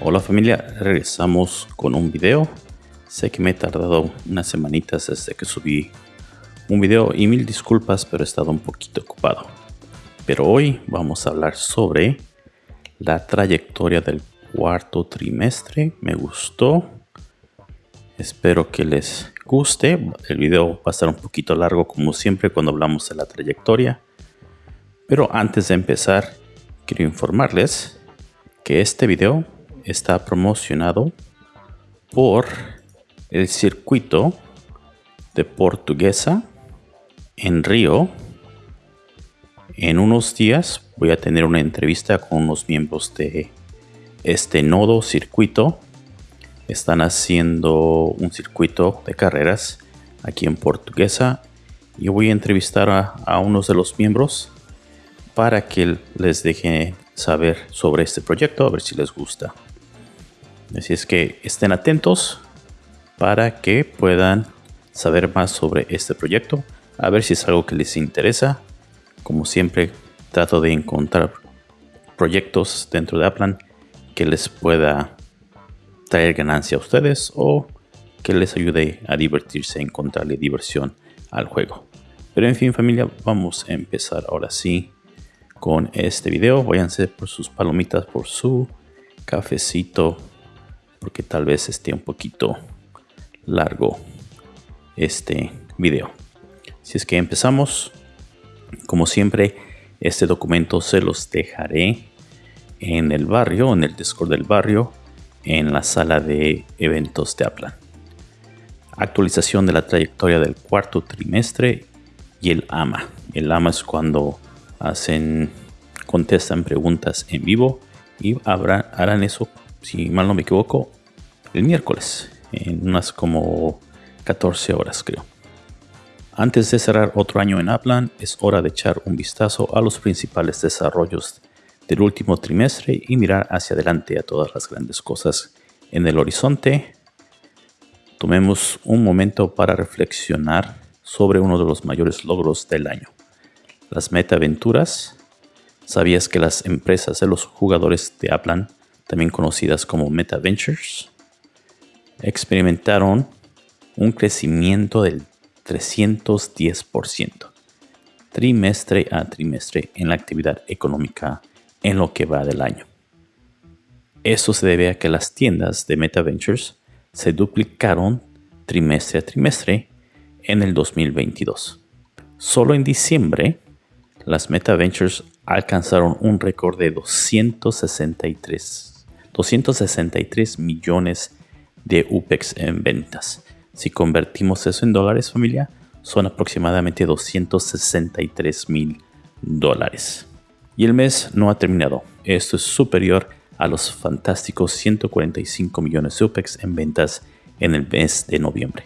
Hola familia, regresamos con un video. Sé que me he tardado unas semanitas desde que subí un video y mil disculpas, pero he estado un poquito ocupado. Pero hoy vamos a hablar sobre la trayectoria del cuarto trimestre. Me gustó. Espero que les guste. El video va a estar un poquito largo como siempre cuando hablamos de la trayectoria. Pero antes de empezar, quiero informarles que este video está promocionado por el circuito de Portuguesa en Río. En unos días voy a tener una entrevista con unos miembros de este nodo circuito. Están haciendo un circuito de carreras aquí en Portuguesa y voy a entrevistar a, a unos de los miembros para que les deje saber sobre este proyecto, a ver si les gusta. Así es que estén atentos para que puedan saber más sobre este proyecto, a ver si es algo que les interesa. Como siempre, trato de encontrar proyectos dentro de Aplan que les pueda traer ganancia a ustedes o que les ayude a divertirse, encontrarle diversión al juego. Pero en fin familia, vamos a empezar ahora sí con este video. Váyanse por sus palomitas, por su cafecito porque tal vez esté un poquito largo este video. Si es que empezamos, como siempre, este documento se los dejaré en el barrio, en el Discord del barrio, en la sala de eventos de Aplan. Actualización de la trayectoria del cuarto trimestre y el AMA. El AMA es cuando hacen, contestan preguntas en vivo y harán eso si mal no me equivoco, el miércoles, en unas como 14 horas creo. Antes de cerrar otro año en Aplan, es hora de echar un vistazo a los principales desarrollos del último trimestre y mirar hacia adelante a todas las grandes cosas en el horizonte. Tomemos un momento para reflexionar sobre uno de los mayores logros del año. Las meta-aventuras. ¿Sabías que las empresas de los jugadores de Aplan también conocidas como Meta Ventures, experimentaron un crecimiento del 310% trimestre a trimestre en la actividad económica en lo que va del año. Eso se debe a que las tiendas de Meta Ventures se duplicaron trimestre a trimestre en el 2022. Solo en diciembre, las Meta Ventures alcanzaron un récord de 263 263 millones de UPEX en ventas. Si convertimos eso en dólares, familia, son aproximadamente 263 mil dólares. Y el mes no ha terminado. Esto es superior a los fantásticos 145 millones de UPEX en ventas en el mes de noviembre.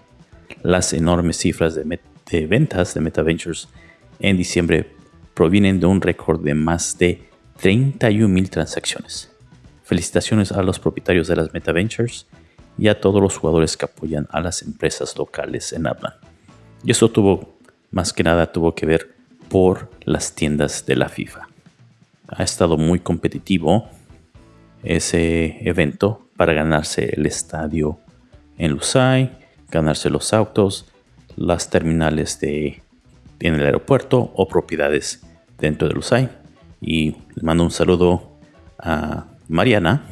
Las enormes cifras de, ventas de MetaVentures en diciembre provienen de un récord de más de 31 mil transacciones. Felicitaciones a los propietarios de las MetaVentures y a todos los jugadores que apoyan a las empresas locales en Aplan. Y eso tuvo, más que nada, tuvo que ver por las tiendas de la FIFA. Ha estado muy competitivo ese evento para ganarse el estadio en Lusai, ganarse los autos, las terminales de, en el aeropuerto o propiedades dentro de Lusai. Y mando un saludo a Mariana,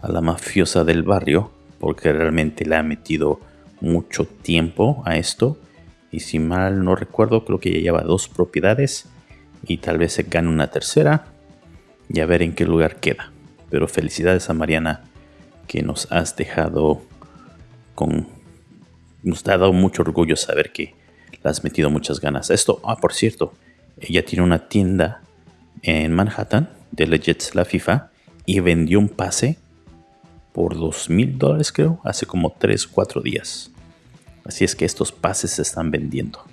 a la mafiosa del barrio, porque realmente le ha metido mucho tiempo a esto. Y si mal no recuerdo, creo que ya lleva dos propiedades y tal vez se gane una tercera y a ver en qué lugar queda. Pero felicidades a Mariana que nos has dejado con... Nos ha dado mucho orgullo saber que le has metido muchas ganas a esto. Ah, por cierto, ella tiene una tienda en Manhattan de Legends La FIFA y vendió un pase por dos mil dólares creo, hace como 3 4 días. Así es que estos pases se están vendiendo.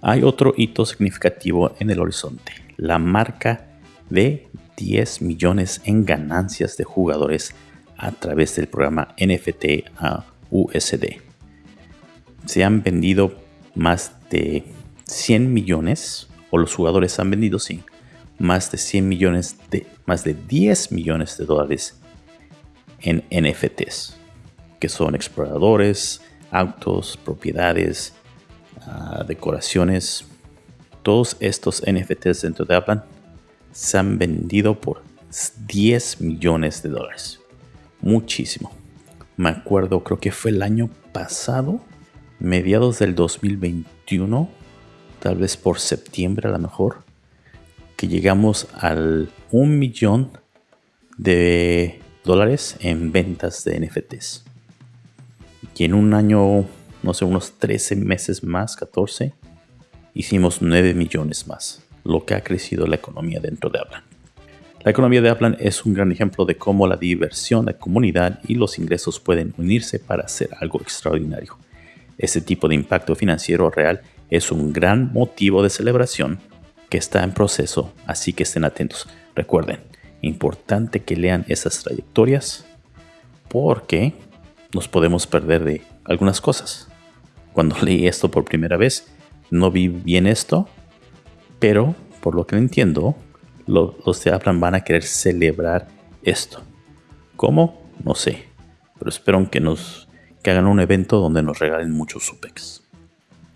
Hay otro hito significativo en el horizonte, la marca de 10 millones en ganancias de jugadores a través del programa NFT a USD. Se han vendido más de 100 millones, o los jugadores han vendido, sí, más de 100 millones de, más de 10 millones de dólares en NFTs, que son exploradores, autos, propiedades, ah, decoraciones. Todos estos NFTs dentro de Aplan se han vendido por 10 millones de dólares. Muchísimo. Me acuerdo, creo que fue el año pasado, mediados del 2021, tal vez por septiembre a lo mejor, que llegamos al 1 millón de dólares en ventas de NFTs. Y en un año, no sé, unos 13 meses más, 14, hicimos 9 millones más, lo que ha crecido la economía dentro de Aplan. La economía de Aplan es un gran ejemplo de cómo la diversión, la comunidad y los ingresos pueden unirse para hacer algo extraordinario. Este tipo de impacto financiero real es un gran motivo de celebración que está en proceso, así que estén atentos. Recuerden, importante que lean esas trayectorias porque nos podemos perder de algunas cosas. Cuando leí esto por primera vez, no vi bien esto, pero por lo que entiendo, los de van a querer celebrar esto. ¿Cómo? No sé. Pero espero que nos que hagan un evento donde nos regalen muchos SUPEX.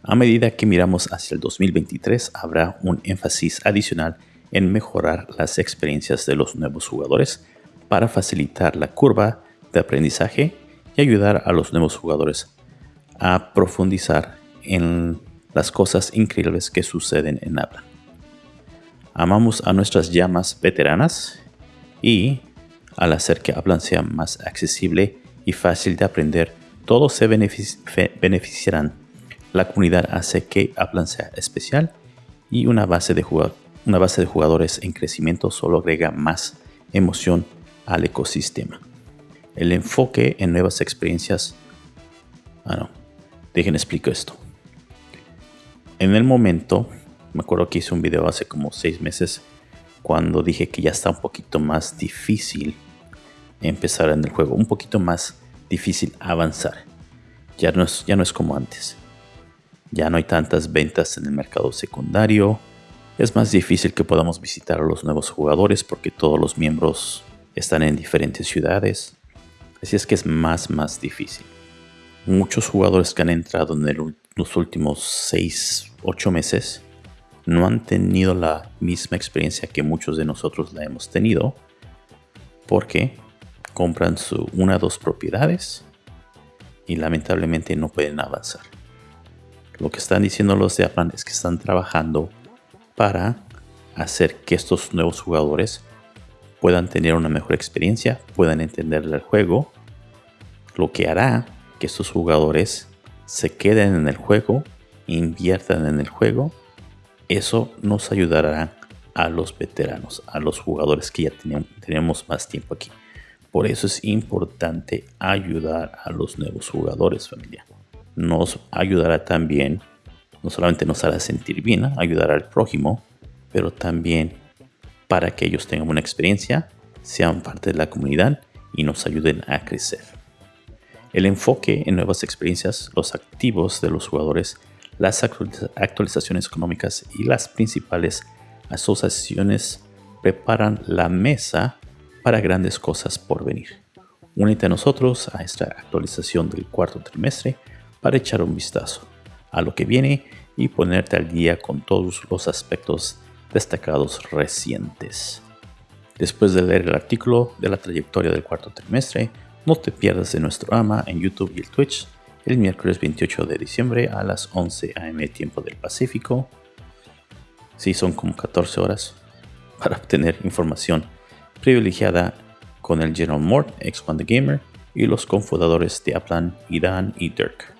A medida que miramos hacia el 2023, habrá un énfasis adicional en mejorar las experiencias de los nuevos jugadores para facilitar la curva de aprendizaje y ayudar a los nuevos jugadores a profundizar en las cosas increíbles que suceden en Aplan. Amamos a nuestras llamas veteranas y al hacer que Aplan sea más accesible y fácil de aprender, todos se beneficiarán. La comunidad hace que Aplan sea especial y una base, de una base de jugadores en crecimiento solo agrega más emoción al ecosistema. El enfoque en nuevas experiencias... Ah, no. Dejen explico esto. En el momento me acuerdo que hice un video hace como seis meses cuando dije que ya está un poquito más difícil empezar en el juego, un poquito más difícil avanzar. Ya no es, ya no es como antes. Ya no hay tantas ventas en el mercado secundario. Es más difícil que podamos visitar a los nuevos jugadores porque todos los miembros están en diferentes ciudades. Así es que es más, más difícil. Muchos jugadores que han entrado en los últimos 6, 8 meses no han tenido la misma experiencia que muchos de nosotros la hemos tenido porque compran una o dos propiedades y lamentablemente no pueden avanzar. Lo que están diciendo los de Aplan es que están trabajando para hacer que estos nuevos jugadores puedan tener una mejor experiencia, puedan entender el juego, lo que hará que estos jugadores se queden en el juego, inviertan en el juego eso nos ayudará a los veteranos, a los jugadores que ya tenemos, más tiempo aquí. Por eso es importante ayudar a los nuevos jugadores, familia. Nos ayudará también, no solamente nos hará sentir bien, ayudar al prójimo, pero también para que ellos tengan una experiencia, sean parte de la comunidad y nos ayuden a crecer. El enfoque en nuevas experiencias, los activos de los jugadores las actualizaciones económicas y las principales asociaciones preparan la mesa para grandes cosas por venir. Únete a nosotros a esta actualización del cuarto trimestre para echar un vistazo a lo que viene y ponerte al día con todos los aspectos destacados recientes. Después de leer el artículo de la trayectoria del cuarto trimestre, no te pierdas de nuestro ama en YouTube y el Twitch el miércoles 28 de diciembre a las 11 am tiempo del Pacífico. Sí, son como 14 horas para obtener información privilegiada con el General Mort, ex the Gamer, y los cofundadores de Aplan, Idan y Dirk.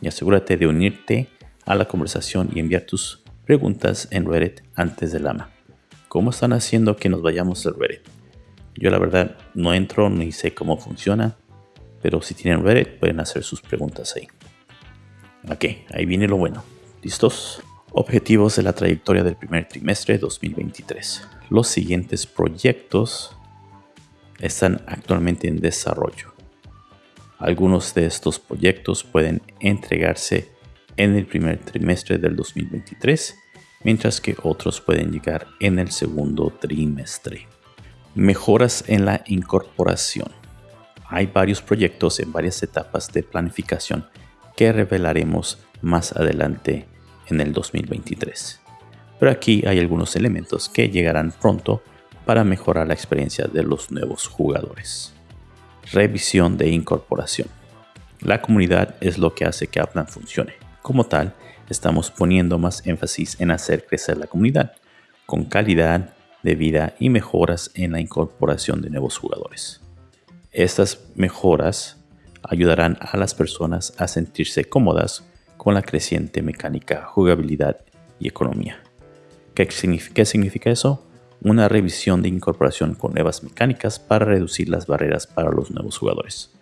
Y asegúrate de unirte a la conversación y enviar tus preguntas en Reddit antes del ama. ¿Cómo están haciendo que nos vayamos al Reddit? Yo la verdad no entro ni sé cómo funciona pero si tienen Reddit, pueden hacer sus preguntas ahí. Ok, ahí viene lo bueno. ¿Listos? Objetivos de la trayectoria del primer trimestre 2023. Los siguientes proyectos están actualmente en desarrollo. Algunos de estos proyectos pueden entregarse en el primer trimestre del 2023, mientras que otros pueden llegar en el segundo trimestre. Mejoras en la incorporación. Hay varios proyectos en varias etapas de planificación que revelaremos más adelante en el 2023. Pero aquí hay algunos elementos que llegarán pronto para mejorar la experiencia de los nuevos jugadores. Revisión de incorporación. La comunidad es lo que hace que Aplan funcione. Como tal, estamos poniendo más énfasis en hacer crecer la comunidad, con calidad de vida y mejoras en la incorporación de nuevos jugadores. Estas mejoras ayudarán a las personas a sentirse cómodas con la creciente mecánica, jugabilidad y economía. ¿Qué significa, eso? Una revisión de incorporación con nuevas mecánicas para reducir las barreras para los nuevos jugadores.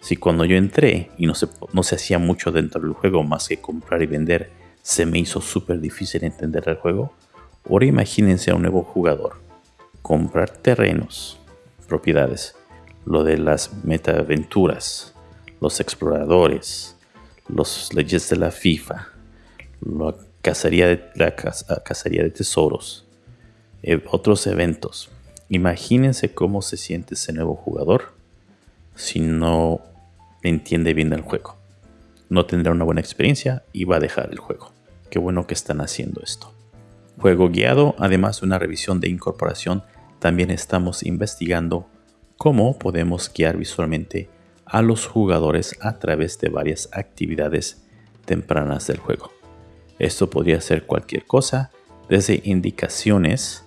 Si cuando yo entré y no se, no se hacía mucho dentro del juego más que comprar y vender, se me hizo súper difícil entender el juego, ahora imagínense a un nuevo jugador. Comprar terrenos, propiedades, lo de las metaventuras, los exploradores, los leyes de la FIFA, la cacería de, cacería de tesoros, otros eventos. Imagínense cómo se siente ese nuevo jugador si no entiende bien el juego. No tendrá una buena experiencia y va a dejar el juego. Qué bueno que están haciendo esto. Juego guiado, además de una revisión de incorporación, también estamos investigando cómo podemos guiar visualmente a los jugadores a través de varias actividades tempranas del juego. Esto podría ser cualquier cosa, desde indicaciones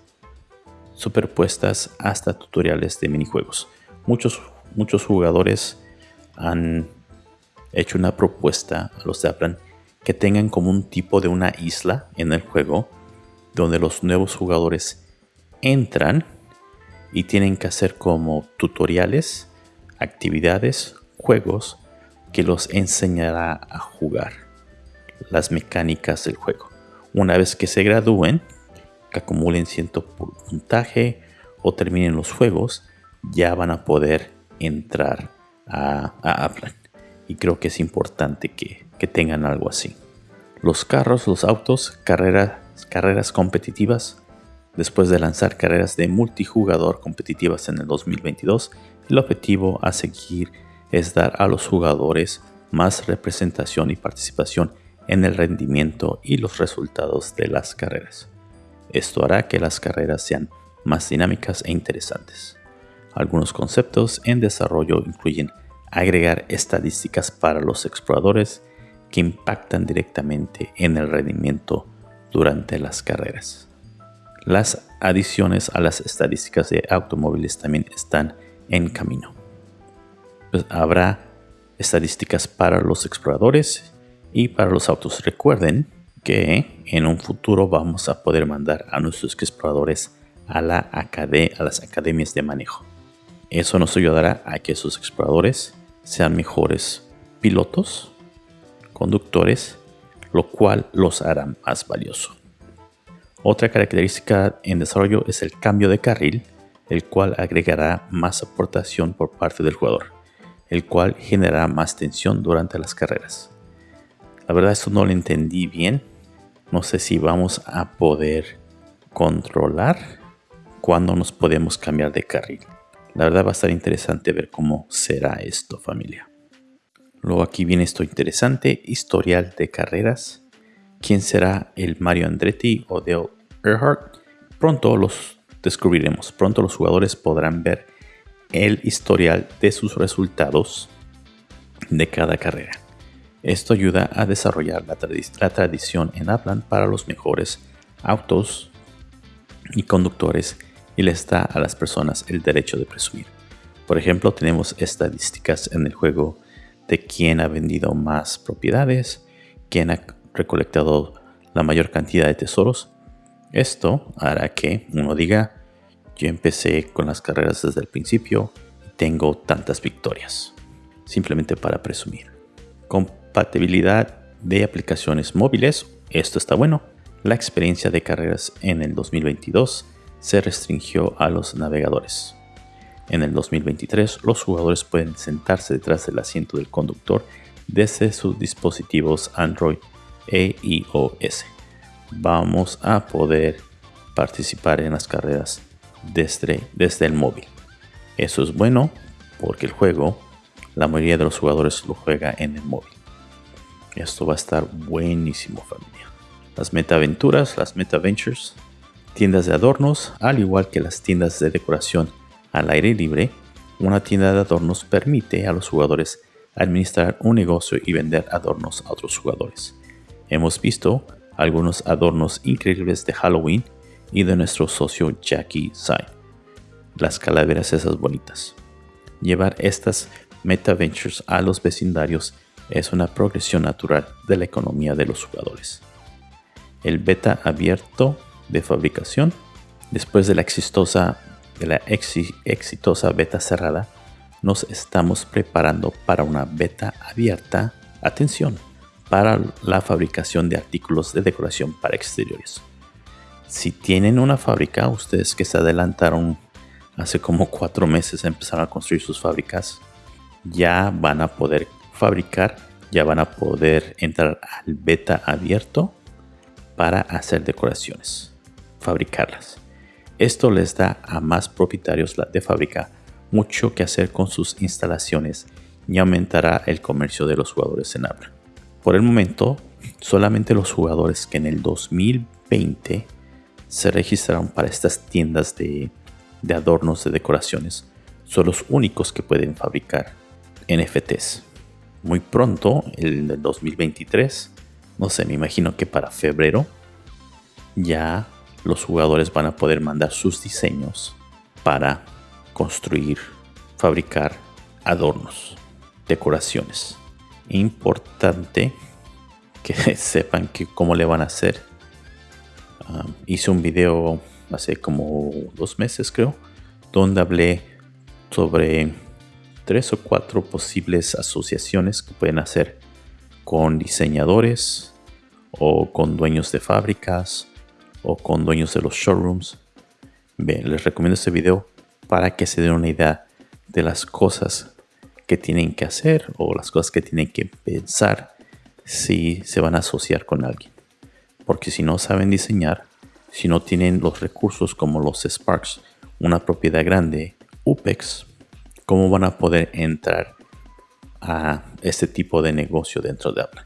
superpuestas hasta tutoriales de minijuegos. Muchos, muchos jugadores han hecho una propuesta a los de Aplan que tengan como un tipo de una isla en el juego donde los nuevos jugadores entran y tienen que hacer como tutoriales, actividades, juegos que los enseñará a jugar las mecánicas del juego. Una vez que se gradúen, acumulen cierto puntaje o terminen los juegos, ya van a poder entrar a, a Y creo que es importante que, que tengan algo así. Los carros, los autos, carreras, carreras competitivas Después de lanzar carreras de multijugador competitivas en el 2022, el objetivo a seguir es dar a los jugadores más representación y participación en el rendimiento y los resultados de las carreras. Esto hará que las carreras sean más dinámicas e interesantes. Algunos conceptos en desarrollo incluyen agregar estadísticas para los exploradores que impactan directamente en el rendimiento durante las carreras. Las adiciones a las estadísticas de automóviles también están en camino. Pues, habrá estadísticas para los exploradores y para los autos. Recuerden que en un futuro vamos a poder mandar a nuestros exploradores a, la a las academias de manejo. Eso nos ayudará a que esos exploradores sean mejores pilotos, conductores, lo cual los hará más valiosos. Otra característica en desarrollo es el cambio de carril, el cual agregará más aportación por parte del jugador, el cual generará más tensión durante las carreras. La verdad esto no lo entendí bien. No sé si vamos a poder controlar cuándo nos podemos cambiar de carril. La verdad va a estar interesante ver cómo será esto familia. Luego aquí viene esto interesante, historial de carreras. ¿Quién será el Mario Andretti o Dale pronto los descubriremos. Pronto los jugadores podrán ver el historial de sus resultados de cada carrera. Esto ayuda a desarrollar la, tradición en Aplan para los mejores autos y conductores y les da a las personas el derecho de presumir. Por ejemplo, tenemos estadísticas en el juego de quién ha vendido más propiedades, quién ha recolectado la mayor cantidad de tesoros esto hará que uno diga, yo empecé con las carreras desde el principio y tengo tantas victorias. Simplemente para presumir. Compatibilidad de aplicaciones móviles. Esto está bueno. La experiencia de carreras en el 2022 se restringió a los navegadores. En el 2023 los jugadores pueden sentarse detrás del asiento del conductor desde sus dispositivos Android e iOS vamos a poder participar en las carreras desde, desde el móvil. Eso es bueno porque el juego, la mayoría de los jugadores lo juega en el móvil. Esto va a estar buenísimo familia. Las meta-aventuras, las meta-ventures, tiendas de adornos, al igual que las tiendas de decoración al aire libre, una tienda de adornos permite a los jugadores administrar un negocio y vender adornos a otros jugadores. Hemos visto algunos adornos increíbles de Halloween y de nuestro socio Jackie Sai. Las calaveras esas bonitas. Llevar estas meta ventures a los vecindarios es una progresión natural de la economía de los jugadores. El beta abierto de fabricación, después de la exitosa, de la exitosa beta cerrada, nos estamos preparando para una beta abierta, atención, para la fabricación de artículos de decoración para exteriores. Si tienen una fábrica, ustedes que se adelantaron hace como cuatro meses empezaron a construir sus fábricas, ya van a poder fabricar, ya van a poder entrar al beta abierto para hacer decoraciones, fabricarlas. Esto les da a más propietarios de fábrica mucho que hacer con sus instalaciones y aumentará el comercio de los jugadores en habla. Por el momento, solamente los jugadores que en el 2020 se registraron para estas tiendas de, adornos de decoraciones son los únicos que pueden fabricar NFTs. Muy pronto, el del 2023, no sé, me imagino que para febrero ya los jugadores van a poder mandar sus diseños para construir, fabricar adornos, decoraciones. Importante que sepan que cómo le van a hacer. Um, hice un video hace como dos meses creo, donde hablé sobre tres o cuatro posibles asociaciones que pueden hacer con diseñadores o con dueños de fábricas o con dueños de los showrooms. Bien, les recomiendo este video para que se den una idea de las cosas que tienen que hacer o las cosas que tienen que pensar si se van a asociar con alguien. Porque si no saben diseñar, si no tienen los recursos como los Sparks, una propiedad grande, UPEX, ¿cómo van a poder entrar a este tipo de negocio dentro de Apple?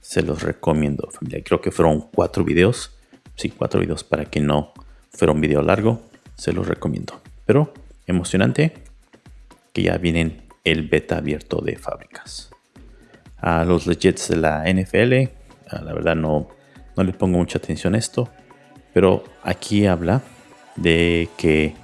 Se los recomiendo, familia. Creo que fueron cuatro videos. Sí, cuatro videos para que no fuera un video largo. Se los recomiendo. Pero emocionante que ya vienen el beta abierto de fábricas. A los legits de la NFL, la verdad no, no le pongo mucha atención a esto, pero aquí habla de que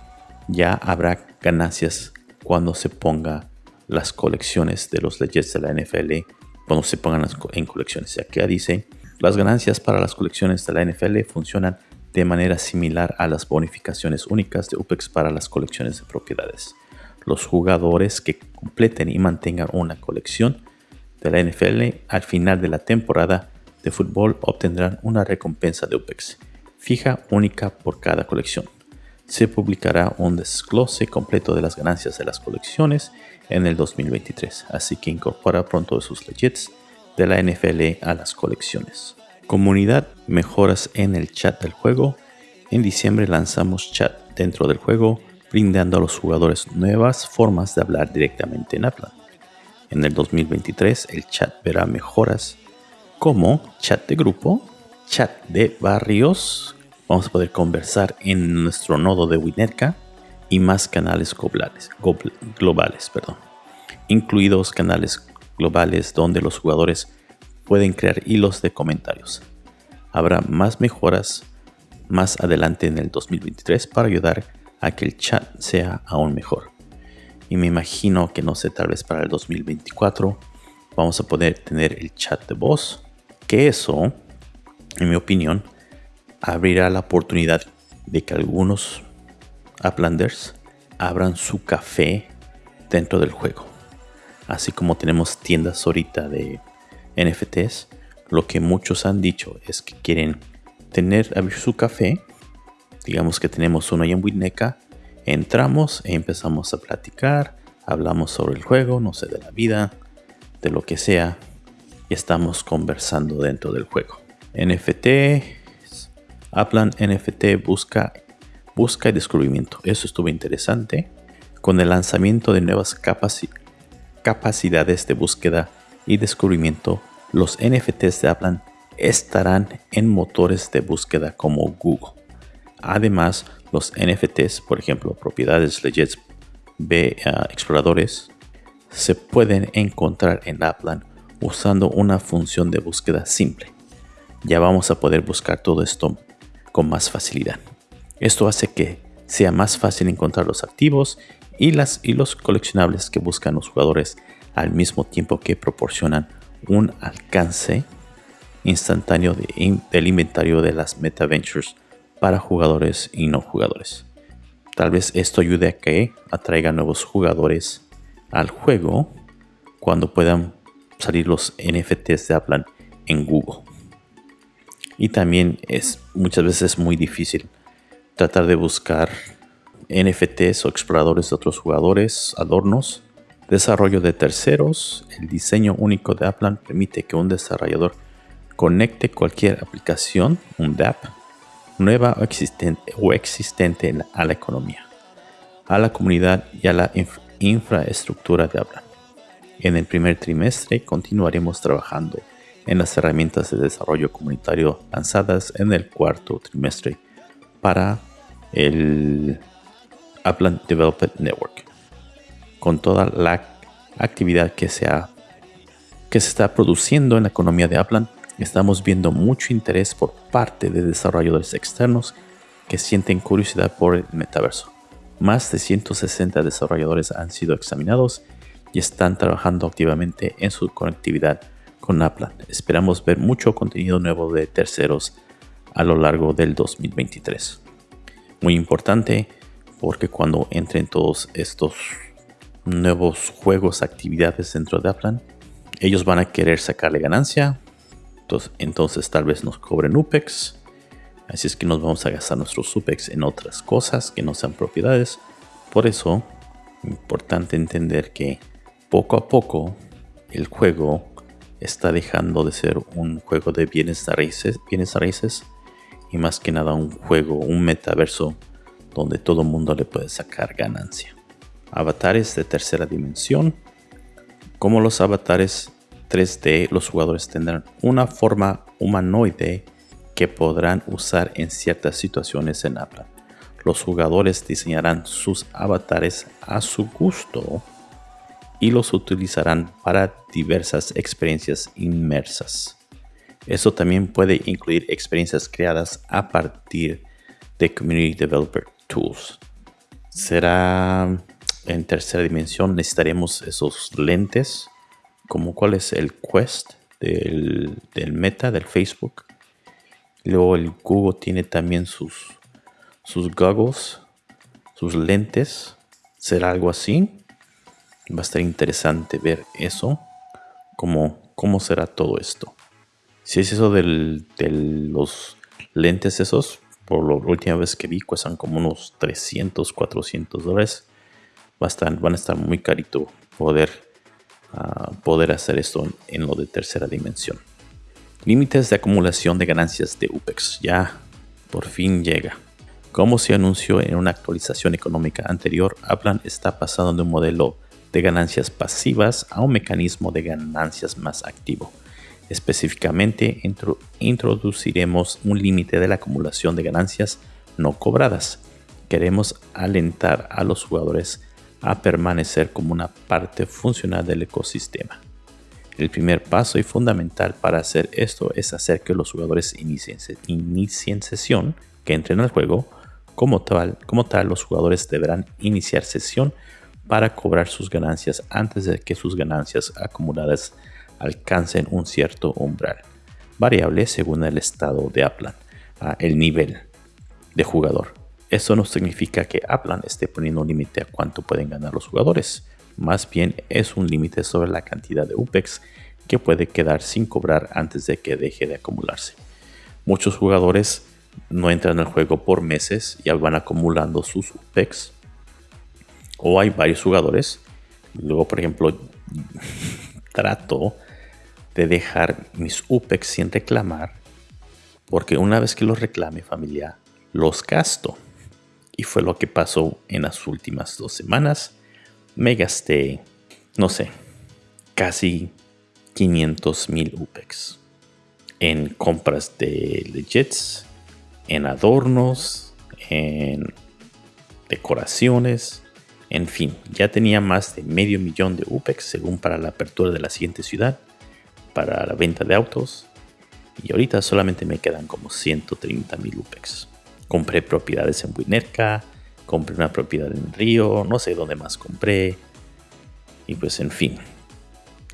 ya habrá ganancias cuando se ponga las colecciones de los legits de la NFL, cuando se pongan en colecciones. Ya que dice, las ganancias para las colecciones de la NFL funcionan de manera similar a las bonificaciones únicas de UPEX para las colecciones de propiedades. Los jugadores que completen y mantengan una colección de la NFL al final de la temporada de fútbol obtendrán una recompensa de UPEX fija única por cada colección. Se publicará un desglose completo de las ganancias de las colecciones en el 2023, así que incorpora pronto sus legits de la NFL a las colecciones. Comunidad, mejoras en el chat del juego. En diciembre lanzamos chat dentro del juego, brindando a los jugadores nuevas formas de hablar directamente en Aplan. En el 2023 el chat verá mejoras como chat de grupo, chat de barrios, vamos a poder conversar en nuestro nodo de Winetka y más canales globales, globales perdón, incluidos canales globales donde los jugadores pueden crear hilos de comentarios. Habrá más mejoras más adelante en el 2023 para ayudar a que el chat sea aún mejor. Y me imagino que no sé, tal vez para el 2024 vamos a poder tener el chat de voz. Que eso, en mi opinión, abrirá la oportunidad de que algunos Uplanders abran su café dentro del juego. Así como tenemos tiendas ahorita de NFTs, lo que muchos han dicho es que quieren tener abrir su café. Digamos que tenemos uno en Winneca. Entramos e empezamos a platicar. Hablamos sobre el juego, no sé, de la vida, de lo que sea. Y estamos conversando dentro del juego. NFT, Aplan NFT busca, busca y descubrimiento. Eso estuvo interesante. Con el lanzamiento de nuevas capacidades de búsqueda y descubrimiento, los NFTs de Aplan estarán en motores de búsqueda como Google. Además, los NFTs, por ejemplo, propiedades Legends B ah, exploradores, se pueden encontrar en Aplan usando una función de búsqueda simple. Ya vamos a poder buscar todo esto con más facilidad. Esto hace que sea más fácil encontrar los activos y, las, y los coleccionables que buscan los jugadores al mismo tiempo que proporcionan un alcance instantáneo del inventario de las MetaVentures para jugadores y no jugadores. Tal vez esto ayude a que atraiga nuevos jugadores al juego cuando puedan salir los NFTs de Aplan en Google. Y también es muchas veces muy difícil tratar de buscar NFTs o exploradores de otros jugadores, adornos, desarrollo de terceros. El diseño único de Aplan permite que un desarrollador conecte cualquier aplicación, un DApp, nueva o existente, o existente a la economía, a la comunidad y a la infraestructura de Aplan. En el primer trimestre continuaremos trabajando en las herramientas de desarrollo comunitario lanzadas en el cuarto trimestre para el Upland Development Network. Con toda la actividad que se, que se está produciendo en la economía de Upland, estamos viendo mucho interés por parte de desarrolladores externos que sienten curiosidad por el metaverso. Más de 160 desarrolladores han sido examinados y están trabajando activamente en su conectividad con Upland. Esperamos ver mucho contenido nuevo de terceros a lo largo del 2023. Muy importante porque cuando entren todos estos nuevos juegos, actividades dentro de Upland, ellos van a querer sacarle ganancia. Entonces, entonces tal vez nos cobren UPEX. Así es que nos vamos a gastar nuestros UPEX en otras cosas que no sean propiedades. Por eso, importante entender que poco a poco el juego está dejando de ser un juego de bienes raíces, bienes raíces y más que nada un juego, un metaverso donde todo mundo le puede sacar ganancia. Avatares de tercera dimensión. Como los avatares 3D, los jugadores tendrán una forma humanoide que podrán usar en ciertas situaciones en Apple. Los jugadores diseñarán sus avatares a su gusto y los utilizarán para diversas experiencias inmersas. Eso también puede incluir experiencias creadas a partir de Community Developer Tools. Será en tercera dimensión, necesitaremos esos lentes, como cuál es el Quest del, Meta, del Facebook. Luego el Google tiene también sus, sus goggles, sus lentes. ¿Será algo así? Va a estar interesante ver eso, cómo, cómo será todo esto. Si es eso de los lentes esos, por la última vez que vi, cuestan como unos 300, 400 dólares. Va a estar, van a estar muy carito poder, ah, poder hacer esto en, en lo de tercera dimensión. Límites de acumulación de ganancias de UPEX. Ya por fin llega. Como se anunció en una actualización económica anterior, Aplan está pasando de un modelo de ganancias pasivas a un mecanismo de ganancias más activo. Específicamente, introduciremos un límite de la acumulación de ganancias no cobradas. Queremos alentar a los jugadores a permanecer como una parte funcional del ecosistema. El primer paso y fundamental para hacer esto es hacer que los jugadores inicien, sesión, que entren al juego. Como tal, los jugadores deberán iniciar sesión para cobrar sus ganancias antes de que sus ganancias acumuladas alcancen un cierto umbral, variable según el estado de Aplan, el nivel de jugador. Esto no significa que Aplan esté poniendo un límite a cuánto pueden ganar los jugadores, más bien es un límite sobre la cantidad de UPEX que puede quedar sin cobrar antes de que deje de acumularse. Muchos jugadores no entran al juego por meses y van acumulando sus UPEX o hay varios jugadores. Luego, por ejemplo, trato de dejar mis UPEX sin reclamar, porque una vez que los reclame familia, los gasto. Y fue lo que pasó en las últimas dos semanas. Me gasté, no sé, casi 500 mil UPEX en compras de legits, en adornos, en decoraciones, en fin, ya tenía más de medio millón de UPEX según para la apertura de la siguiente ciudad, para la venta de autos, y ahorita solamente me quedan como 130 mil UPEX. Compré propiedades en Winerca, compré una propiedad en Río, no sé dónde más compré, y pues en fin,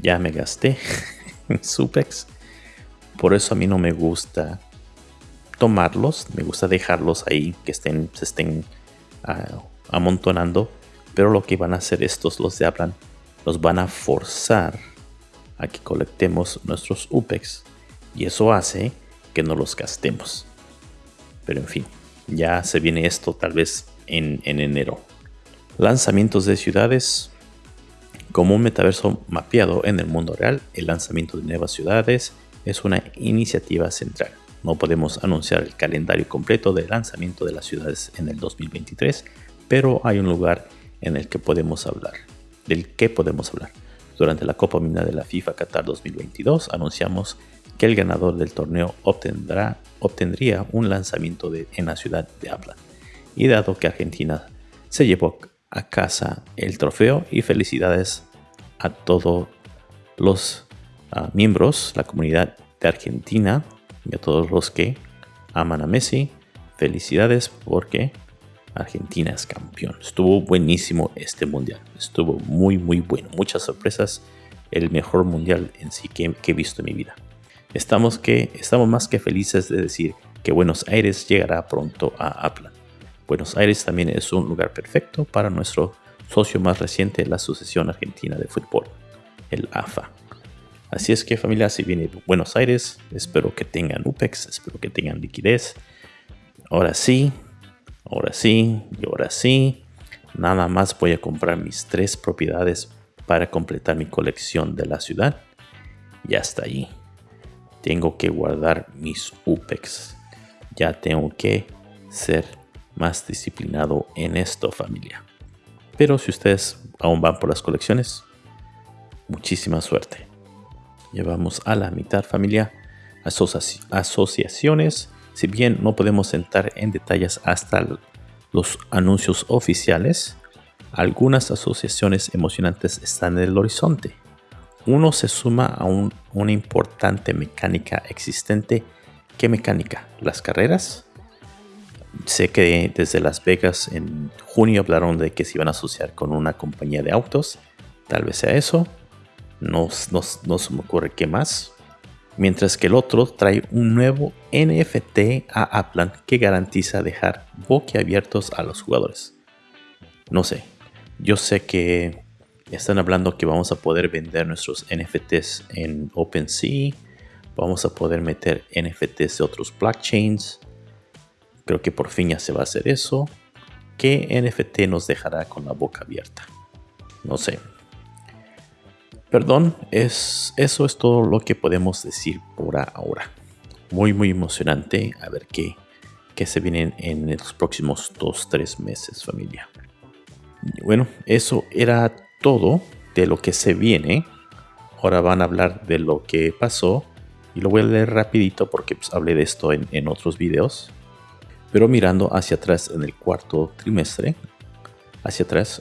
ya me gasté en Supex. Por eso a mí no me gusta tomarlos, me gusta dejarlos ahí, que estén, se estén ah, amontonando. Pero lo que van a hacer estos, los de Aplan, los van a forzar a que colectemos nuestros UPEX. Y eso hace que no los gastemos. Pero en fin, ya se viene esto tal vez en, en enero. Lanzamientos de ciudades. Como un metaverso mapeado en el mundo real, el lanzamiento de nuevas ciudades es una iniciativa central. No podemos anunciar el calendario completo de lanzamiento de las ciudades en el 2023, pero hay un lugar en el que podemos hablar. ¿Del que podemos hablar? Durante la Copa Mina de la FIFA Qatar 2022 anunciamos que el ganador del torneo obtendrá, obtendría un lanzamiento de, en la ciudad de Aplan. Y dado que Argentina se llevó a casa el trofeo y felicidades a todos los uh, miembros, la comunidad de Argentina y a todos los que aman a Messi. Felicidades porque Argentina es campeón. Estuvo buenísimo este mundial. Estuvo muy, muy bueno. Muchas sorpresas. El mejor mundial en sí que, que he visto en mi vida. Estamos, que, estamos más que felices de decir que Buenos Aires llegará pronto a Aplan. Buenos Aires también es un lugar perfecto para nuestro socio más reciente, la Asociación Argentina de Fútbol, el AFA. Así es que familia, si viene Buenos Aires, espero que tengan UPEX, espero que tengan liquidez. Ahora sí, ahora sí y ahora sí. Nada más voy a comprar mis tres propiedades para completar mi colección de la ciudad. Ya está ahí. Tengo que guardar mis UPEX. Ya tengo que ser más disciplinado en esto, familia. Pero si ustedes aún van por las colecciones, muchísima suerte. Llevamos a la mitad, familia. asociaciones. Si bien no podemos entrar en detalles hasta los anuncios oficiales, algunas asociaciones emocionantes están en el horizonte. Uno se suma a una importante mecánica existente. ¿Qué mecánica? Las carreras sé que desde Las Vegas en junio hablaron de que se iban a asociar con una compañía de autos. Tal vez sea eso. No, no, se me ocurre qué más. Mientras que el otro trae un nuevo NFT a Aplan que garantiza dejar boquiabiertos a los jugadores. No sé. Yo sé que están hablando que vamos a poder vender nuestros NFTs en OpenSea. Vamos a poder meter NFTs de otros blockchains Creo que por fin ya se va a hacer eso. ¿Qué NFT nos dejará con la boca abierta? No sé. Perdón, es, eso es todo lo que podemos decir por ahora. Muy, muy emocionante. A ver qué, qué se viene en los próximos 2-3 meses, familia. Bueno, eso era todo de lo que se viene. Ahora van a hablar de lo que pasó. Y lo voy a leer rapidito porque pues, hablé de esto en, en otros videos pero mirando hacia atrás en el cuarto trimestre, hacia atrás,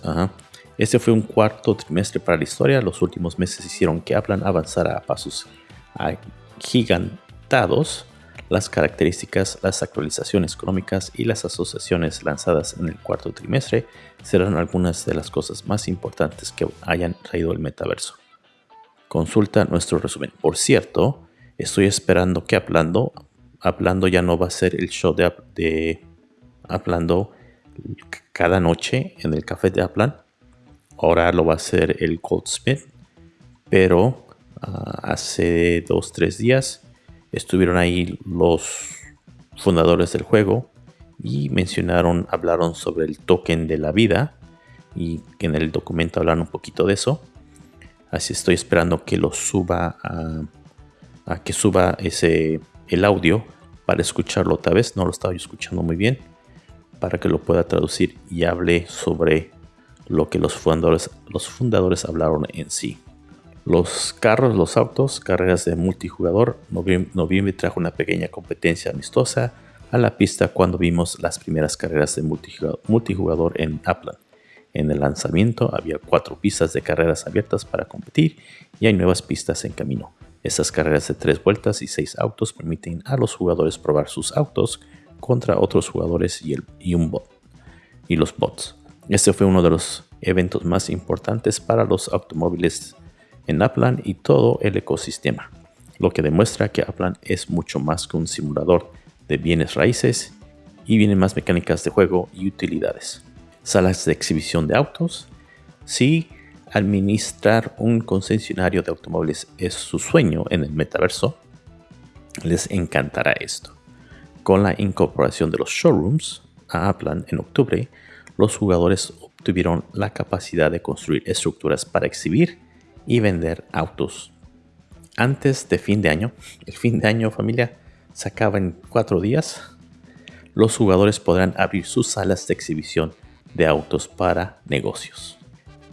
Este fue un cuarto trimestre para la historia. Los últimos meses hicieron que Aplan avanzara a pasos gigantados. Las características, las actualizaciones económicas y las asociaciones lanzadas en el cuarto trimestre serán algunas de las cosas más importantes que hayan traído el metaverso. Consulta nuestro resumen. Por cierto, estoy esperando que Aplando Hablando ya no va a ser el show de, de Hablando cada noche en el café de Aplan. Ahora lo va a hacer el Goldsmith. Pero ah, hace dos, tres días estuvieron ahí los fundadores del juego y mencionaron, hablaron sobre el token de la vida y en el documento hablan un poquito de eso. Así estoy esperando que lo suba a, a que suba ese el audio para escucharlo otra vez. No lo estaba escuchando muy bien. para que lo pueda traducir y hable sobre lo que los fundadores, los fundadores hablaron en sí. Los carros, los autos, carreras de multijugador. Noviembre trajo una pequeña competencia amistosa a la pista cuando vimos las primeras carreras de multijugador en Upland. En el lanzamiento había cuatro pistas de carreras abiertas para competir y hay nuevas pistas en camino. Estas carreras de tres vueltas y seis autos permiten a los jugadores probar sus autos contra otros jugadores y, el, y, un bot, y los bots. Este fue uno de los eventos más importantes para los automóviles en Upland y todo el ecosistema, lo que demuestra que Upland es mucho más que un simulador de bienes raíces y vienen más mecánicas de juego y utilidades. Salas de exhibición de autos. Si administrar un concesionario de automóviles es su sueño en el metaverso, les encantará esto. Con la incorporación de los showrooms a Upland en octubre, los jugadores obtuvieron la capacidad de construir estructuras para exhibir y vender autos. Antes de fin de año, el fin de año familia se acaba en cuatro días, los jugadores podrán abrir sus salas de exhibición de autos para negocios.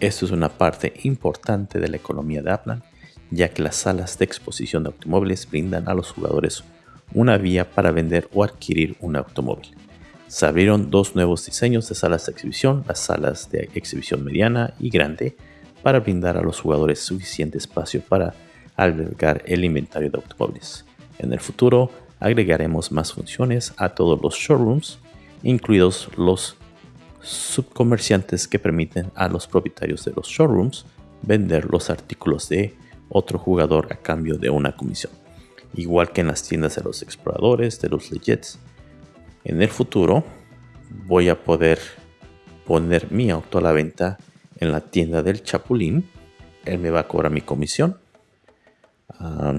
Esto es una parte importante de la economía de Upland, ya que las salas de exposición de automóviles brindan a los jugadores una vía para vender o adquirir un automóvil. Se abrieron dos nuevos diseños de salas de exhibición, las salas de exhibición mediana y grande, para brindar a los jugadores suficiente espacio para albergar el inventario de automóviles. En el futuro agregaremos más funciones a todos los showrooms, incluidos los subcomerciantes que permiten a los propietarios de los showrooms vender los artículos de otro jugador a cambio de una comisión. Igual que en las tiendas de los exploradores, de los legits. En el futuro voy a poder poner mi auto a la venta en la tienda del Chapulín. Él me va a cobrar mi comisión. Ah,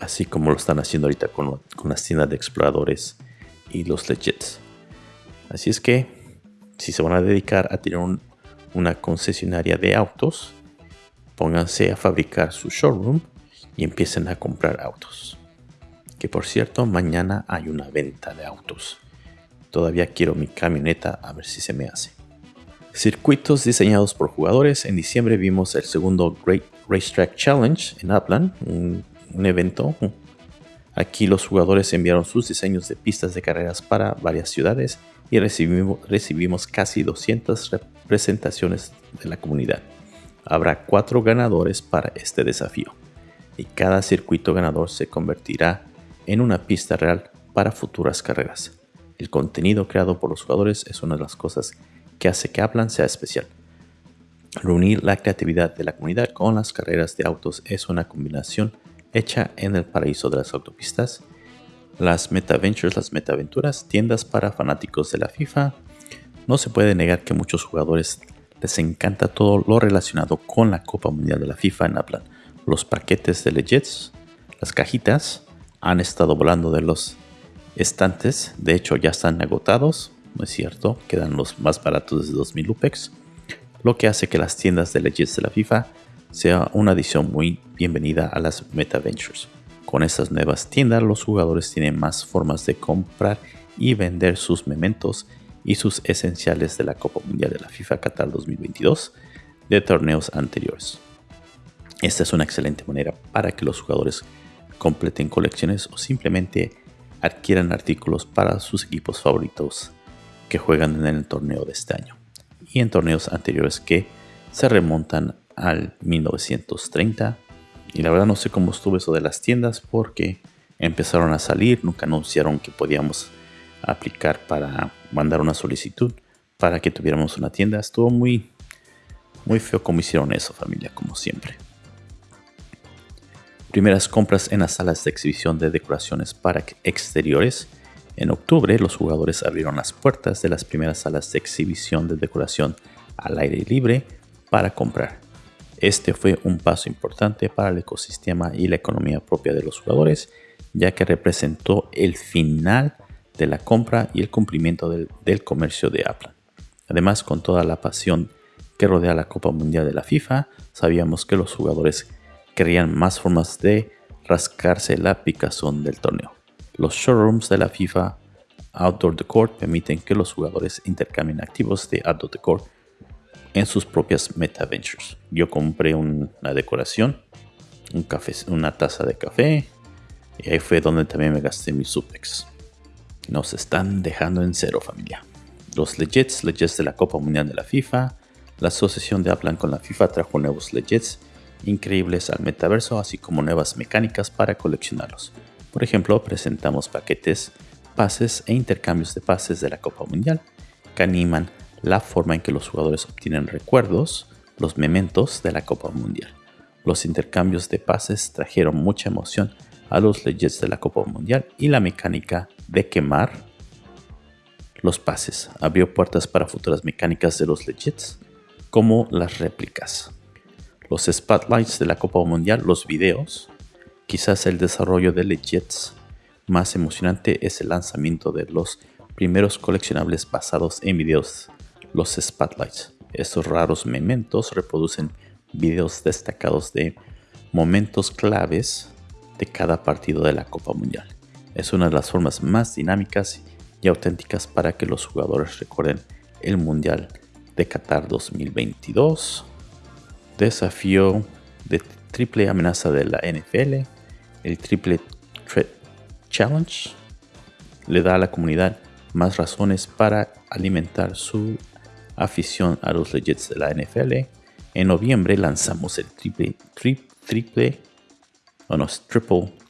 así como lo están haciendo ahorita con, las tiendas de exploradores y los legits. Así es que si se van a dedicar a tener una concesionaria de autos, pónganse a fabricar su showroom y empiecen a comprar autos. Que por cierto, mañana hay una venta de autos. Todavía quiero mi camioneta a ver si se me hace. Circuitos diseñados por jugadores. En diciembre vimos el segundo Great Racetrack Challenge en Upland, un, un evento. Aquí los jugadores enviaron sus diseños de pistas de carreras para varias ciudades y recibimos, recibimos casi 200 representaciones de la comunidad. Habrá cuatro ganadores para este desafío y cada circuito ganador se convertirá en una pista real para futuras carreras. El contenido creado por los jugadores es una de las cosas que hace que Aplan sea especial. Reunir la creatividad de la comunidad con las carreras de autos es una combinación hecha en el paraíso de las autopistas las MetaVentures, las MetaVenturas, tiendas para fanáticos de la FIFA. No se puede negar que muchos jugadores les encanta todo lo relacionado con la Copa Mundial de la FIFA en Aplan. Los paquetes de Legends, las cajitas, han estado volando de los estantes. De hecho, ya están agotados. No es cierto, quedan los más baratos de 2000 Lupex. Lo que hace que las tiendas de Legends de la FIFA sea una adición muy bienvenida a las MetaVentures. Con estas nuevas tiendas los jugadores tienen más formas de comprar y vender sus mementos y sus esenciales de la Copa Mundial de la FIFA Qatar 2022 de torneos anteriores. Esta es una excelente manera para que los jugadores completen colecciones o simplemente adquieran artículos para sus equipos favoritos que juegan en el torneo de este año y en torneos anteriores que se remontan al 1930 y la verdad no sé cómo estuvo eso de las tiendas porque empezaron a salir, nunca anunciaron que podíamos aplicar para mandar una solicitud para que tuviéramos una tienda. Estuvo muy, muy feo como hicieron eso familia, como siempre. Primeras compras en las salas de exhibición de decoraciones para exteriores. En octubre los jugadores abrieron las puertas de las primeras salas de exhibición de decoración al aire libre para comprar. Este fue un paso importante para el ecosistema y la economía propia de los jugadores, ya que representó el final de la compra y el cumplimiento del, comercio de Apple. Además, con toda la pasión que rodea la Copa Mundial de la FIFA, sabíamos que los jugadores querían más formas de rascarse la picazón del torneo. Los showrooms de la FIFA Outdoor Decor permiten que los jugadores intercambien activos de Outdoor Decor en sus propias MetaVentures. Yo compré una decoración, un café, una taza de café, y ahí fue donde también me gasté mi Supex. Nos están dejando en cero, familia. Los legits, legits de la Copa Mundial de la FIFA. La asociación de Aplan con la FIFA trajo nuevos legits increíbles al metaverso, así como nuevas mecánicas para coleccionarlos. Por ejemplo, presentamos paquetes, pases e intercambios de pases de la Copa Mundial que animan la forma en que los jugadores obtienen recuerdos, los mementos de la Copa Mundial. Los intercambios de pases trajeron mucha emoción a los legends de la Copa Mundial y la mecánica de quemar los pases abrió puertas para futuras mecánicas de los legends como las réplicas. Los spotlights de la Copa Mundial, los videos, quizás el desarrollo de legends más emocionante es el lanzamiento de los primeros coleccionables basados en videos los spotlights. Estos raros mementos reproducen videos destacados de momentos claves de cada partido de la Copa Mundial. Es una de las formas más dinámicas y auténticas para que los jugadores recuerden el Mundial de Qatar 2022. Desafío de triple amenaza de la NFL, el Triple Threat Challenge, le da a la comunidad más razones para alimentar su afición a los Legends de la NFL, en noviembre lanzamos el triple, triple, triple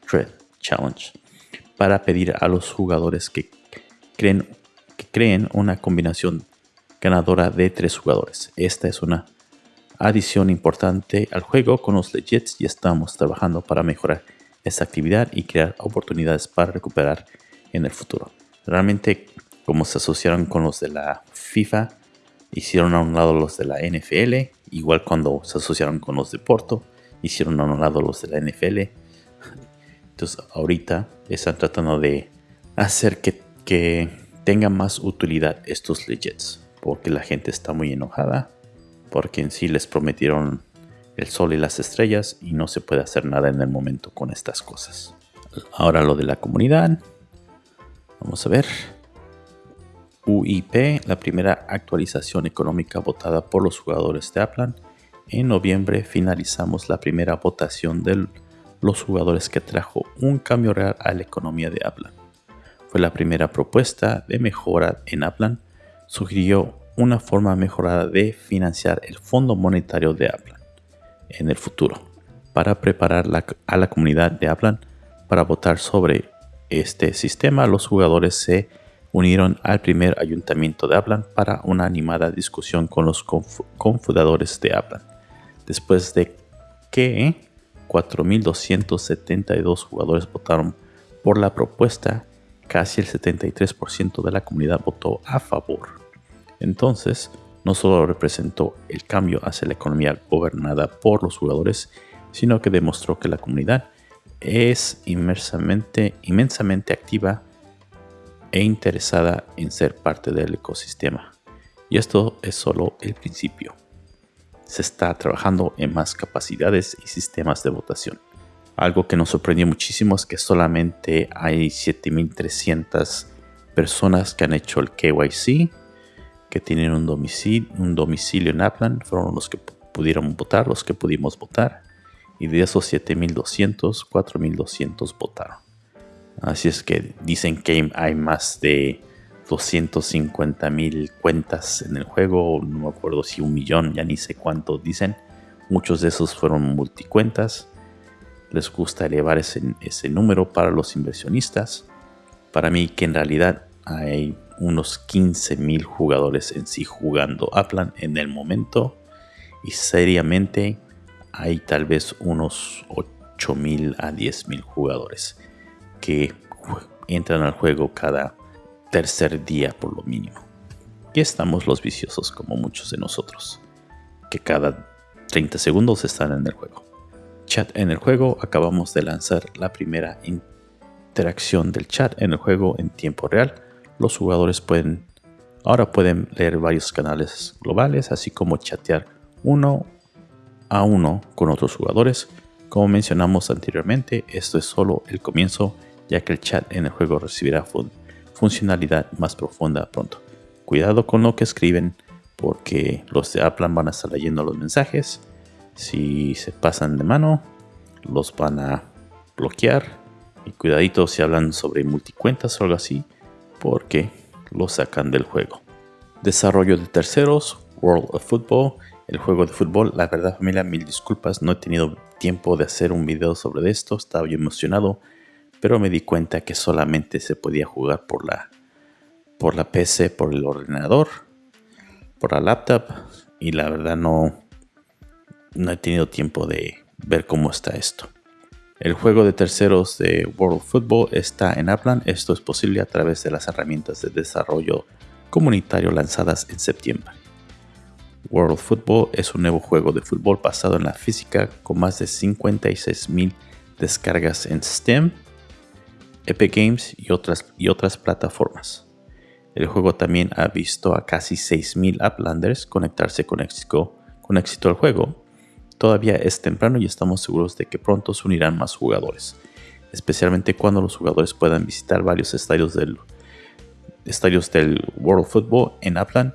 threat challenge para pedir a los jugadores que creen, que creen una combinación ganadora de tres jugadores. Esta es una adición importante al juego con los Legends y estamos trabajando para mejorar esta actividad y crear oportunidades para recuperar en el futuro. Realmente, como se asociaron con los de la FIFA, hicieron a un lado los de la NFL, igual cuando se asociaron con los de Porto, hicieron a un lado los de la NFL. Entonces ahorita están tratando de hacer que, que tengan más utilidad estos legends, porque la gente está muy enojada, porque en sí les prometieron el sol y las estrellas y no se puede hacer nada en el momento con estas cosas. Ahora lo de la comunidad. Vamos a ver. UIP, la primera actualización económica votada por los jugadores de Aplan. En noviembre finalizamos la primera votación de los jugadores que trajo un cambio real a la economía de Aplan. Fue la primera propuesta de mejora en Aplan. Sugirió una forma mejorada de financiar el Fondo Monetario de Aplan en el futuro para preparar a la comunidad de Aplan para votar sobre este sistema. Los jugadores se unieron al primer ayuntamiento de Aplan para una animada discusión con los confundadores de Aplan. Después de que 4.272 jugadores votaron por la propuesta, casi el 73% de la comunidad votó a favor. Entonces, no solo representó el cambio hacia la economía gobernada por los jugadores, sino que demostró que la comunidad es inmensamente, inmensamente activa e interesada en ser parte del ecosistema. Y esto es solo el principio. Se está trabajando en más capacidades y sistemas de votación. Algo que nos sorprendió muchísimo es que solamente hay 7300 personas que han hecho el KYC, que tienen un domicilio, en Aplan. Fueron los que pudieron votar, los que pudimos votar. Y de esos 7200, 4200 votaron. Así es que dicen que hay más de 250 mil cuentas en el juego, no me acuerdo si un millón, ya ni sé cuánto dicen. Muchos de esos fueron multicuentas. Les gusta elevar ese número para los inversionistas. Para mí que en realidad hay unos 15 mil jugadores en sí jugando Aplan en el momento. Y seriamente hay tal vez unos 8 mil a 10 mil jugadores que entran al juego cada tercer día por lo mínimo. Y estamos los viciosos como muchos de nosotros, que cada 30 segundos están en el juego. Chat en el juego, acabamos de lanzar la primera interacción del chat en el juego en tiempo real. Los jugadores pueden ahora pueden leer varios canales globales, así como chatear uno a uno con otros jugadores. Como mencionamos anteriormente, esto es solo el comienzo ya que el chat en el juego recibirá funcionalidad más profunda pronto. Cuidado con lo que escriben porque los de Apple van a estar leyendo los mensajes. Si se pasan de mano, los van a bloquear. Y cuidadito si hablan sobre multicuentas o algo así, porque lo sacan del juego. Desarrollo de terceros, World of Football, el juego de fútbol. La verdad familia, mil disculpas, no he tenido tiempo de hacer un video sobre esto, estaba yo emocionado, pero me di cuenta que solamente se podía jugar por la, por la PC, por el ordenador, por la laptop, y la verdad no, no he tenido tiempo de ver cómo está esto. El juego de terceros de World Football está en Aplan. Esto es posible a través de las herramientas de desarrollo comunitario lanzadas en septiembre. World Football es un nuevo juego de fútbol basado en la física con más de 56.000 descargas en Steam, Epic Games y otras, y otras plataformas. El juego también ha visto a casi 6.000 Uplanders conectarse con éxito, con éxito al juego. Todavía es temprano y estamos seguros de que pronto se unirán más jugadores, especialmente cuando los jugadores puedan visitar varios estadios del, estadios del World Football en Upland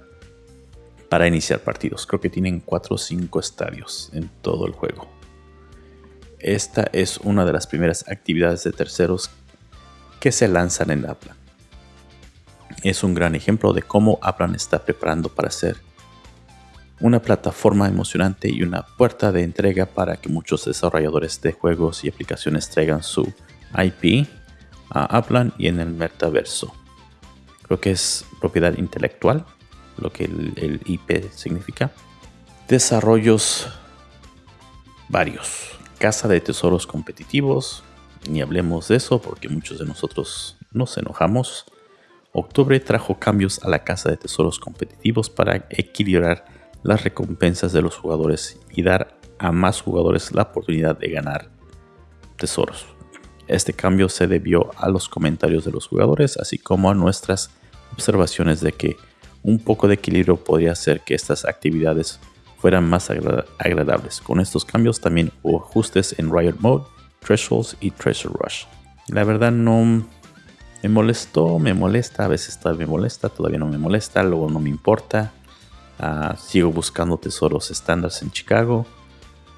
para iniciar partidos. Creo que tienen 4 o 5 estadios en todo el juego. Esta es una de las primeras actividades de terceros que se lanzan en Aplan. Es un gran ejemplo de cómo Aplan está preparando para ser una plataforma emocionante y una puerta de entrega para que muchos desarrolladores de juegos y aplicaciones traigan su IP a Aplan y en el metaverso. Creo que es propiedad intelectual lo que el, IP significa. Desarrollos varios. Casa de tesoros competitivos. Ni hablemos de eso porque muchos de nosotros nos enojamos. Octubre trajo cambios a la casa de tesoros competitivos para equilibrar las recompensas de los jugadores y dar a más jugadores la oportunidad de ganar tesoros. Este cambio se debió a los comentarios de los jugadores, así como a nuestras observaciones de que un poco de equilibrio podría hacer que estas actividades fueran más agradables. Con estos cambios también hubo ajustes en Riot Mode, Thresholds y Treasure Rush. La verdad no me molestó, me molesta, a veces me molesta, todavía no me molesta, luego no me importa. Ah, sigo buscando tesoros estándares en Chicago.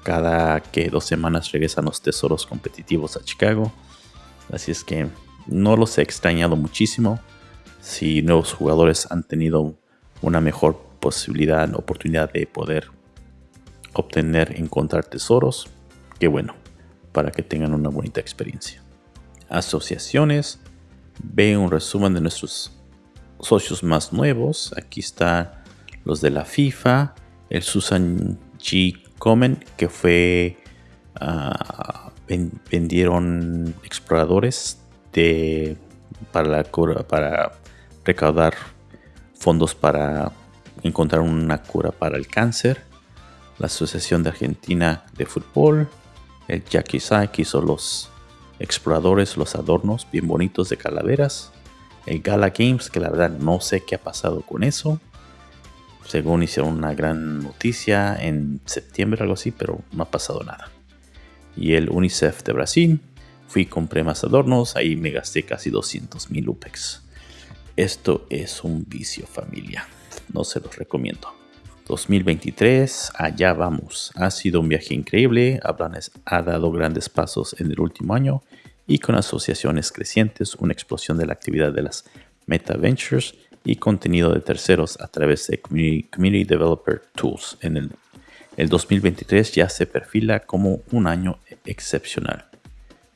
Cada que dos semanas regresan los tesoros competitivos a Chicago. Así es que no los he extrañado muchísimo si nuevos jugadores han tenido una mejor posibilidad, oportunidad de poder obtener, encontrar tesoros, qué bueno, para que tengan una bonita experiencia. Asociaciones, ve un resumen de nuestros socios más nuevos. Aquí están los de la FIFA, el Susan G. Comen, que fue, ah, vendieron exploradores para, para recaudar fondos para encontrar una cura para el cáncer, la Asociación de Argentina de Fútbol, el Jackie Sai que hizo los exploradores, los adornos bien bonitos de calaveras, el Gala Games, que la verdad no sé qué ha pasado con eso. Según hicieron una gran noticia en septiembre, algo así, pero no ha pasado nada. Y el UNICEF de Brasil, fui compré más adornos, ahí me gasté casi 200 mil UPEX. Esto es un vicio familia. No se los recomiendo. 2023, allá vamos. Ha sido un viaje increíble. Ablanes ha dado grandes pasos en el último año y con asociaciones crecientes, una explosión de la actividad de las Meta Ventures y contenido de terceros a través de Community, Developer Tools. En el, el 2023 ya se perfila como un año excepcional.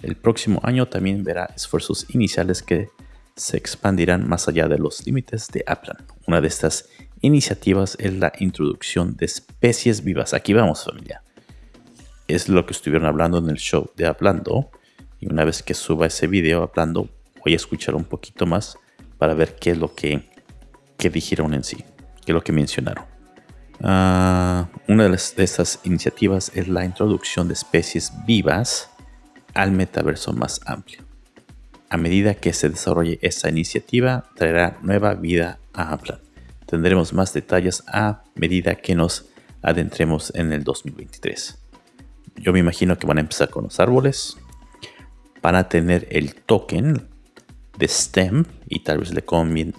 El próximo año también verá esfuerzos iniciales que se expandirán más allá de los límites de Aplan. Una de estas iniciativas es la introducción de especies vivas. Aquí vamos familia. Es lo que estuvieron hablando en el show de Hablando. Y una vez que suba ese video hablando, voy a escuchar un poquito más para ver qué es lo que, dijeron en sí, qué es lo que mencionaron. Ah, una de, de estas iniciativas es la introducción de especies vivas al metaverso más amplio. A medida que se desarrolle esta iniciativa, traerá nueva vida a Aplan. Tendremos más detalles a medida que nos adentremos en el 2023. Yo me imagino que van a empezar con los árboles. Van a tener el token de STEM y tal vez le,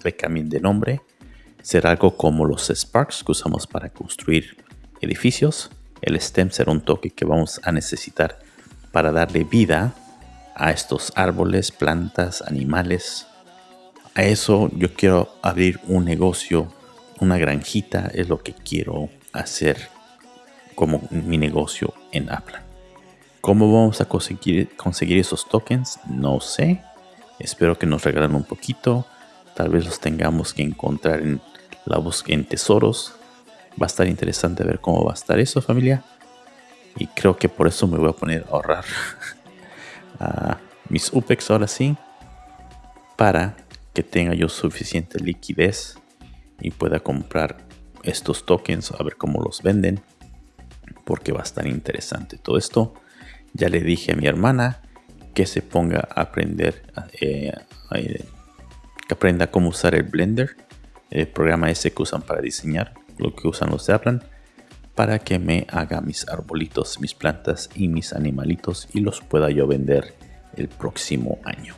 le cambien de nombre. Será algo como los Sparks que usamos para construir edificios. El STEM será un toque que vamos a necesitar para darle vida a estos árboles, plantas, animales. A eso yo quiero abrir un negocio, una granjita, es lo que quiero hacer como mi negocio en Apple. ¿Cómo vamos a conseguir esos tokens? No sé. Espero que nos regalen un poquito. Tal vez los tengamos que encontrar en la búsqueda en tesoros. Va a estar interesante ver cómo va a estar eso, familia. Y creo que por eso me voy a poner a ahorrar mis UPEX ahora sí. Para que tenga yo suficiente liquidez y pueda comprar estos tokens a ver cómo los venden. Porque va a estar interesante todo esto. Ya le dije a mi hermana que se ponga a aprender, eh, eh, que aprenda cómo usar el Blender, el programa ese que usan para diseñar, lo que usan los de Aplan, para que me haga mis arbolitos, mis plantas y mis animalitos y los pueda yo vender el próximo año.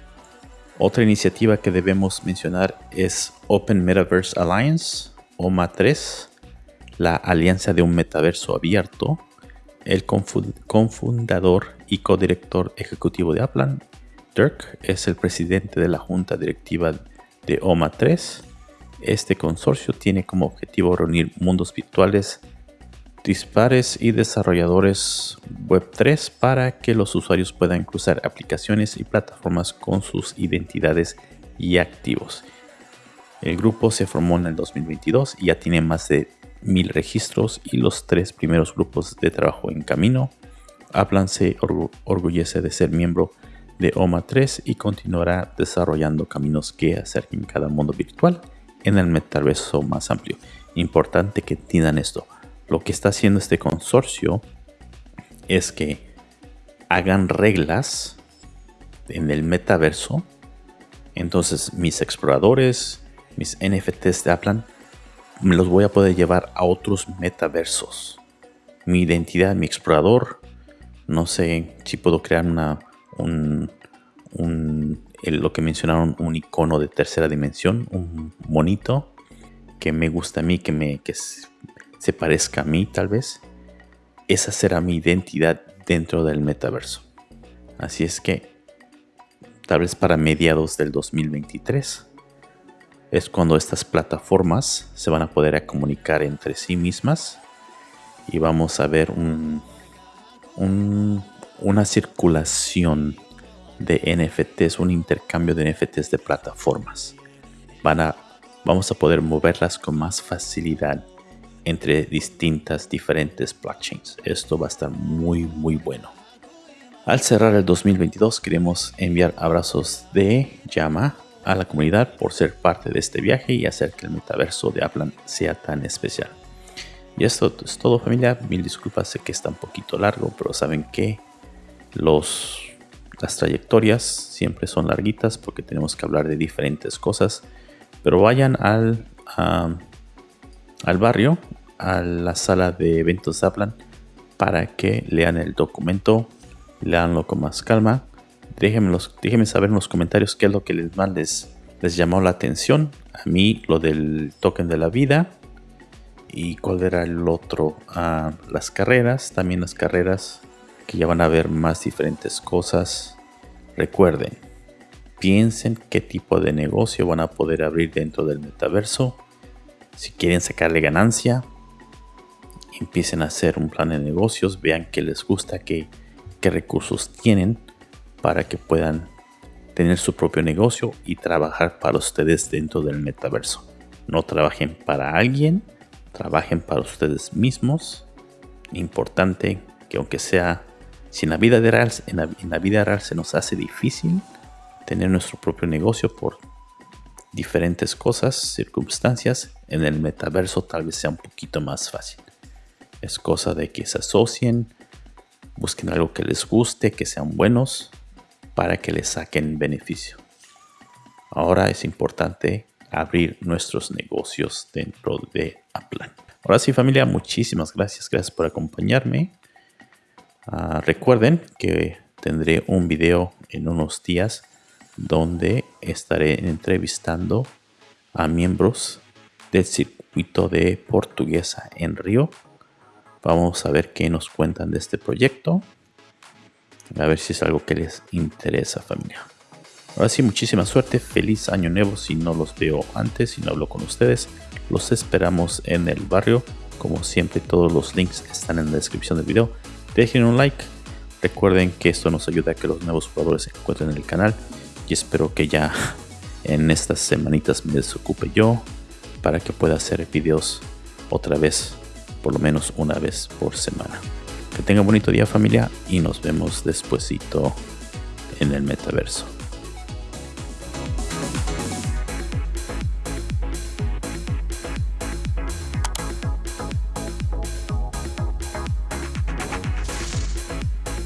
Otra iniciativa que debemos mencionar es Open Metaverse Alliance, OMA 3, la alianza de un metaverso abierto. El cofundador y codirector ejecutivo de Aplan, Dirk, es el presidente de la junta directiva de OMA 3. Este consorcio tiene como objetivo reunir mundos virtuales dispares y desarrolladores Web3 para que los usuarios puedan cruzar aplicaciones y plataformas con sus identidades y activos. El grupo se formó en el 2022 y ya tiene más de mil registros y los tres primeros grupos de trabajo en camino. Aplan se orgullece de ser miembro de OMA 3 y continuará desarrollando caminos que acerquen cada mundo virtual en el metaverso más amplio. Importante que entiendan esto. Lo que está haciendo este consorcio es que hagan reglas en el metaverso. Entonces mis exploradores, mis NFTs de Aplan, me los voy a poder llevar a otros metaversos. Mi identidad, mi explorador, no sé si puedo crear una, un, lo que mencionaron, un icono de tercera dimensión, un monito que me gusta a mí, que, me, que se parezca a mí tal vez. Esa será mi identidad dentro del metaverso. Así es que tal vez para mediados del 2023 es cuando estas plataformas se van a poder comunicar entre sí mismas y vamos a ver un, una circulación de NFTs, un intercambio de NFTs de plataformas. Van a, vamos a poder moverlas con más facilidad entre distintas diferentes blockchains. Esto va a estar muy muy bueno. Al cerrar el 2022 queremos enviar abrazos de llama a la comunidad por ser parte de este viaje y hacer que el metaverso de Aplan sea tan especial. Y esto es todo familia, mil disculpas, sé que está un poquito largo, pero saben que los, las trayectorias siempre son larguitas porque tenemos que hablar de diferentes cosas. Pero vayan al, al barrio, a la sala de eventos de para que lean el documento, leanlo con más calma. Déjenme, déjenme saber en los comentarios qué es lo que les, más les, les llamó la atención. A mí lo del token de la vida, y cuál era el otro ah, las carreras también las carreras que ya van a ver más diferentes cosas. Recuerden piensen qué tipo de negocio van a poder abrir dentro del metaverso. Si quieren sacarle ganancia empiecen a hacer un plan de negocios vean qué les gusta qué, qué recursos tienen para que puedan tener su propio negocio y trabajar para ustedes dentro del metaverso. No trabajen para alguien trabajen para ustedes mismos. Importante que aunque sea, si en la vida real, en la, vida real se nos hace difícil tener nuestro propio negocio por diferentes cosas, circunstancias, en el metaverso tal vez sea un poquito más fácil. Es cosa de que se asocien, busquen algo que les guste, que sean buenos, para que les saquen beneficio. Ahora es importante abrir nuestros negocios dentro de Aplan. Ahora sí familia, muchísimas gracias, gracias por acompañarme. Ah, recuerden que tendré un video en unos días donde estaré entrevistando a miembros del circuito de portuguesa en Río. Vamos a ver qué nos cuentan de este proyecto. A ver si es algo que les interesa familia. Ahora sí, muchísima suerte. Feliz año nuevo si no los veo antes y no hablo con ustedes. Los esperamos en el barrio. Como siempre, todos los links están en la descripción del video. Dejen un like. Recuerden que esto nos ayuda a que los nuevos jugadores se encuentren en el canal. Y espero que ya en estas semanitas me desocupe yo para que pueda hacer videos otra vez, por lo menos una vez por semana. Que tengan bonito día familia y nos vemos despuesito en el metaverso.